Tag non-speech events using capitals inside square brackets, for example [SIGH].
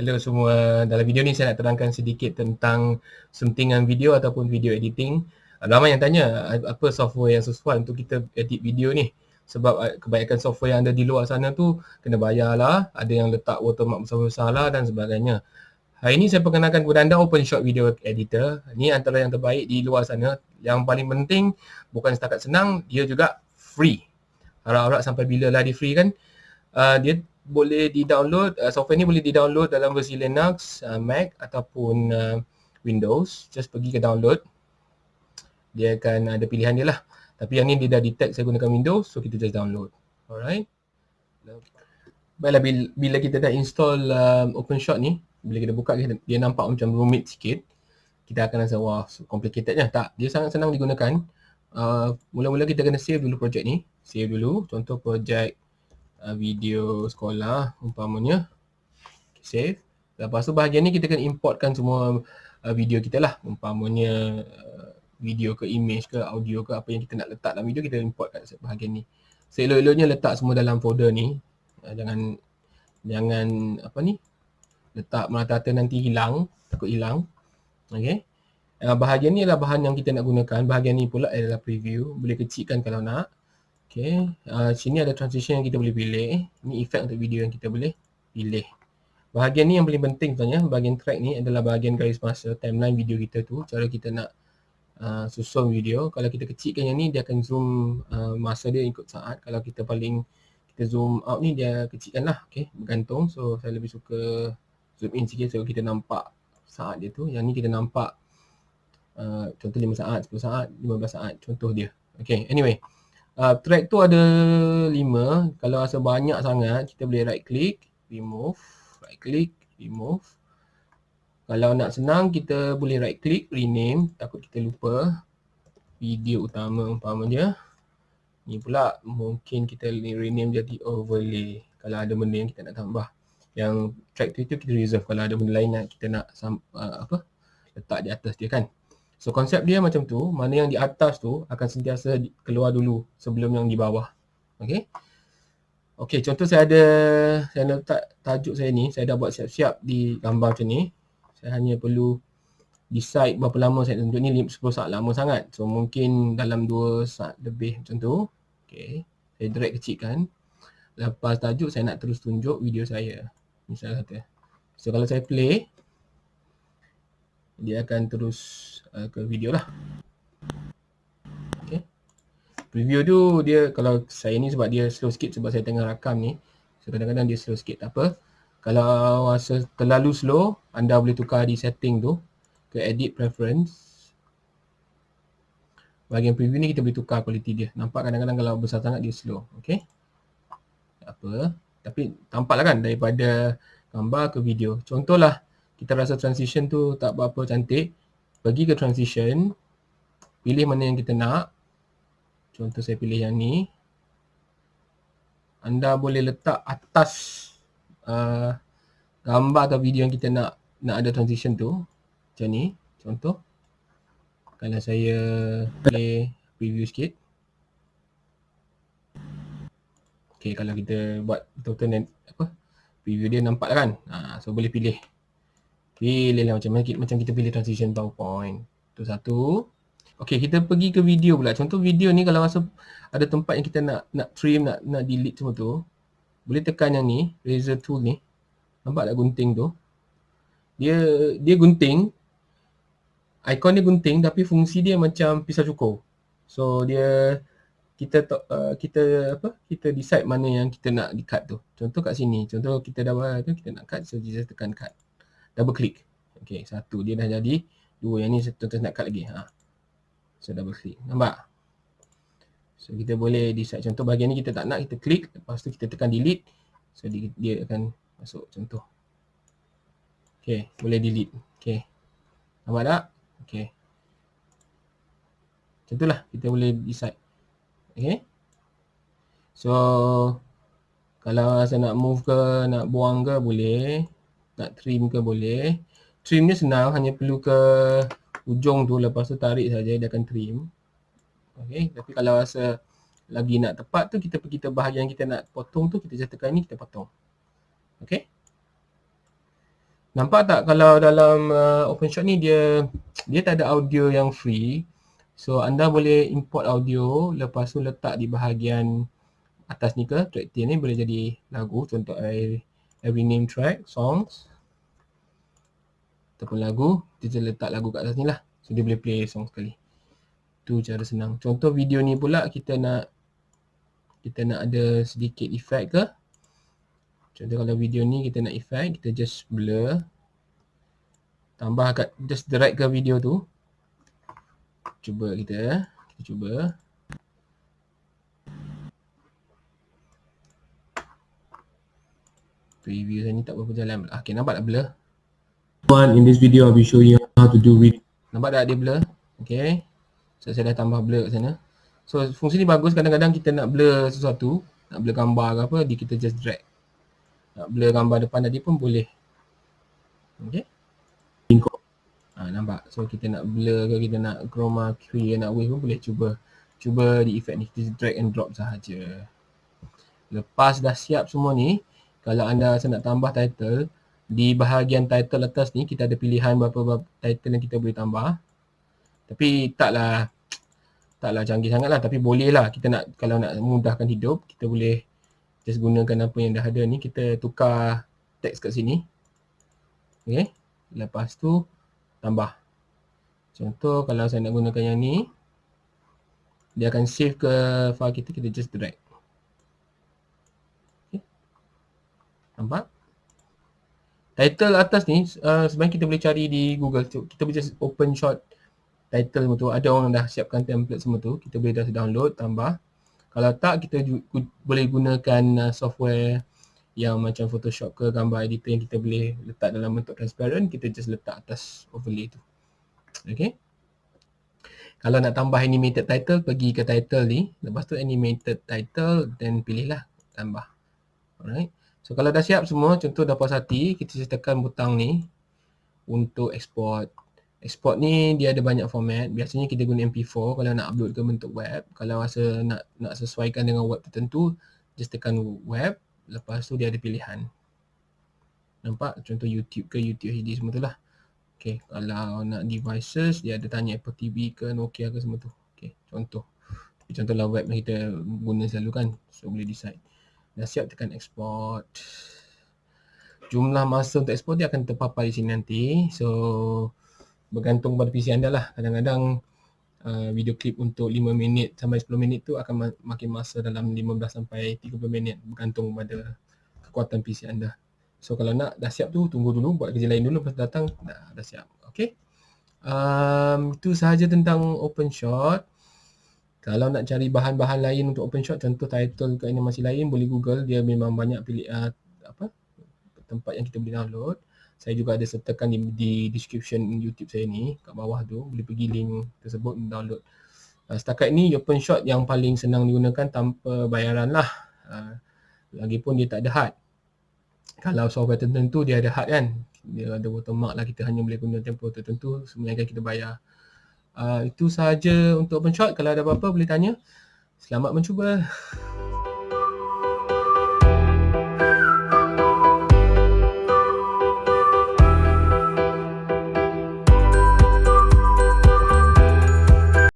Hello semua. Dalam video ni saya nak terangkan sedikit tentang suntingan video ataupun video editing. Ramai yang tanya apa software yang sesuai untuk kita edit video ni. Sebab uh, kebanyakan software yang ada di luar sana tu kena bayar lah. Ada yang letak watermark besar-besar lah dan sebagainya. Hari ini saya perkenalkan kepada anda OpenShot Video Editor. Ini antara yang terbaik di luar sana. Yang paling penting bukan setakat senang, dia juga free. Harap-harap sampai bila lah dia free kan. Uh, dia boleh di-download, uh, software ni boleh di-download dalam versi Linux, uh, Mac ataupun uh, Windows. Just pergi ke download. Dia akan ada pilihan dia lah. Tapi yang ni dia dah detect saya gunakan Windows, so kita just download. Alright. Baiklah, bila, kita dah install um, OpenShot ni, bila kita buka dia nampak macam rumit sikit kita akan rasa wah complicated je tak dia sangat senang digunakan uh, mula-mula kita kena save dulu projek ni save dulu contoh projek uh, video sekolah umpamanya save lepas tu bahagian ni kita kena importkan semua uh, video kita lah umpamanya uh, video ke image ke audio ke apa yang kita nak letak dalam video kita import kat bahagian ni seelok-eloknya letak semua dalam folder ni uh, jangan jangan apa ni letak merata-rata nanti hilang, takut hilang. Okey. Uh, bahagian ni adalah bahan yang kita nak gunakan. Bahagian ni pula adalah preview. Boleh kecilkan kalau nak. Okey. Uh, sini ada transition yang kita boleh pilih. Ini efek untuk video yang kita boleh pilih. Bahagian ni yang paling penting sebenarnya. Bahagian track ni adalah bahagian garis masa timeline video kita tu. Cara kita nak uh, susun video. Kalau kita kecilkan yang ni, dia akan zoom uh, masa dia ikut saat. Kalau kita paling kita zoom out ni, dia kecilkan lah. Okay. Bergantung. So, saya lebih suka zoom in sikit so kita nampak saat dia tu. Yang ni kita nampak uh, contoh 5 saat, 10 saat, 15 saat contoh dia. Okay, anyway. Uh, track tu ada 5. Kalau rasa banyak sangat, kita boleh right click, remove, right click, remove. Kalau nak senang, kita boleh right click, rename. Takut kita lupa video utama umpamanya. Ni pula mungkin kita rename jadi overlay. Kalau ada benda yang kita nak tambah yang track tu itu kita reserve kalau ada benda lain yang kita nak uh, apa letak di atas dia kan so konsep dia macam tu mana yang di atas tu akan sentiasa keluar dulu sebelum yang di bawah. Okey? Okey contoh saya ada saya nak letak tajuk saya ni saya dah buat siap-siap di gambar macam ni. Saya hanya perlu decide berapa lama saya tunjuk ni 10 saat lama sangat. So mungkin dalam 2 saat lebih macam tu. Okey saya drag kecilkan. Lepas tajuk saya nak terus tunjuk video saya. Misal kata. So kalau saya play dia akan terus uh, ke video lah. Okay. Preview tu dia kalau saya ni sebab dia slow sikit sebab saya tengah rakam ni. So kadang-kadang dia slow sikit tak apa. Kalau rasa terlalu slow anda boleh tukar di setting tu ke edit preference. Bahagian preview ni kita boleh tukar quality dia. Nampak kadang-kadang kalau besar sangat dia slow. Okay. Tak apa. Tapi tampaklah kan daripada gambar ke video. Contohlah kita rasa transition tu tak berapa cantik. Pergi ke transition. Pilih mana yang kita nak. Contoh saya pilih yang ni. Anda boleh letak atas uh, gambar atau video yang kita nak nak ada transition tu. Macam ni. Contoh. Kalau saya play preview sikit. Okay, kalau kita buat betul-betul apa preview dia nampak lah kan. Ha, so boleh pilih. Pilih lah macam, macam kita pilih transition PowerPoint. Tu satu. Okay, kita pergi ke video pula. Contoh video ni kalau rasa ada tempat yang kita nak nak trim, nak nak delete semua tu. Boleh tekan yang ni, razor tool ni. Nampak tak gunting tu? Dia dia gunting. Icon dia gunting tapi fungsi dia macam pisau cukur. So dia kita uh, kita apa kita decide mana yang kita nak di cut tu. Contoh kat sini, contoh kita dah tu kita nak cut so just tekan cut. Double click. Okey, satu dia dah jadi. Dua yang ni contoh nak cut lagi. Ha. So double click. Nampak? So kita boleh decide contoh bahagian ni kita tak nak kita klik lepas tu kita tekan delete. So dia, dia akan masuk contoh. Okey, boleh delete. Okey. Nampak tak? Okey. Contohlah kita boleh decide Okay. So kalau rasa nak move ke, nak buang ke boleh. Nak trim ke boleh. Trim ni senang hanya perlu ke ujung tu lepas tu tarik saja dia akan trim. Okay. Tapi kalau rasa lagi nak tepat tu kita pergi ke bahagian kita nak potong tu kita just tekan ni kita potong. Okay. Nampak tak kalau dalam uh, OpenShot ni dia dia tak ada audio yang free. So anda boleh import audio lepas tu letak di bahagian atas ni ke track tier ni boleh jadi lagu contoh I, every name track songs ataupun lagu kita letak lagu kat atas ni lah. So dia boleh play song sekali. Tu cara senang. Contoh video ni pula kita nak kita nak ada sedikit effect ke? Contoh kalau video ni kita nak effect kita just blur. Tambah kat just drag ke video tu. Cuba kita kita cuba preview saya ni tak berapa jalan. Okay, nampak tak blur? One, in this video I'll be showing you how to do with Nampak tak dia blur? Okay. So, saya dah tambah blur kat sana. So, fungsi ni bagus kadang-kadang kita nak blur sesuatu, nak blur gambar ke apa, di kita just drag. Nak blur gambar depan tadi pun boleh. Okay. Ha, nampak? So, kita nak blur ke, kita nak chroma key, nak wave pun boleh cuba. Cuba di effect ni, kita drag and drop sahaja. Lepas dah siap semua ni, kalau anda rasa nak tambah title di bahagian title atas ni kita ada pilihan berapa title yang kita boleh tambah. Tapi taklah taklah canggih sangat lah tapi boleh lah kita nak kalau nak mudahkan hidup kita boleh just gunakan apa yang dah ada ni. Kita tukar teks kat sini. Ok lepas tu tambah. Contoh kalau saya nak gunakan yang ni dia akan save ke file kita kita just drag Nampak? Title atas ni uh, sebenarnya kita boleh cari di Google. Kita boleh just open shot title semua tu. Ada orang dah siapkan template semua tu. Kita boleh just download, tambah. Kalau tak, kita boleh gunakan uh, software yang macam Photoshop ke gambar editor yang kita boleh letak dalam bentuk transparent. Kita just letak atas overlay tu. Okay. Kalau nak tambah animated title, pergi ke title ni. Lepas tu animated title, then pilihlah tambah. Alright. So kalau dah siap semua, contoh dah puas hati, kita tekan butang ni untuk export. Export ni dia ada banyak format. Biasanya kita guna MP4 kalau nak upload ke bentuk web. Kalau rasa nak nak sesuaikan dengan web tertentu, just tekan web. Lepas tu dia ada pilihan. Nampak? Contoh YouTube ke YouTube HD semua tu lah. Okay, kalau nak devices, dia ada tanya Apple TV ke Nokia ke semua tu. Okay, contoh. Contohlah web yang kita guna selalu kan. So boleh decide. Dah siap tekan export. Jumlah masa untuk export dia akan terpapar di sini nanti. So bergantung pada PC anda lah. Kadang-kadang uh, video klip untuk 5 minit sampai 10 minit tu akan ma- makin masa dalam 15 sampai 30 minit. Bergantung pada kekuatan PC anda. So kalau nak dah siap tu tunggu dulu buat kerja lain dulu lepas datang dah, dah siap. Okay. Um, itu sahaja tentang OpenShot. Kalau nak cari bahan-bahan lain untuk OpenShot, contoh title ke animasi lain, boleh Google. Dia memang banyak pilih uh, apa tempat yang kita boleh download. Saya juga ada sertakan di, di description YouTube saya ni kat bawah tu. Boleh pergi link tersebut download. Uh, setakat ni OpenShot yang paling senang digunakan tanpa bayaran lah. Uh, lagipun dia tak ada hard. Kalau software tertentu dia ada hard kan. Dia ada watermark lah kita hanya boleh guna tempoh tertentu. Yang kita bayar. Uh, itu sahaja untuk OpenShot. Kalau ada apa-apa boleh tanya. Selamat mencuba. [LAUGHS]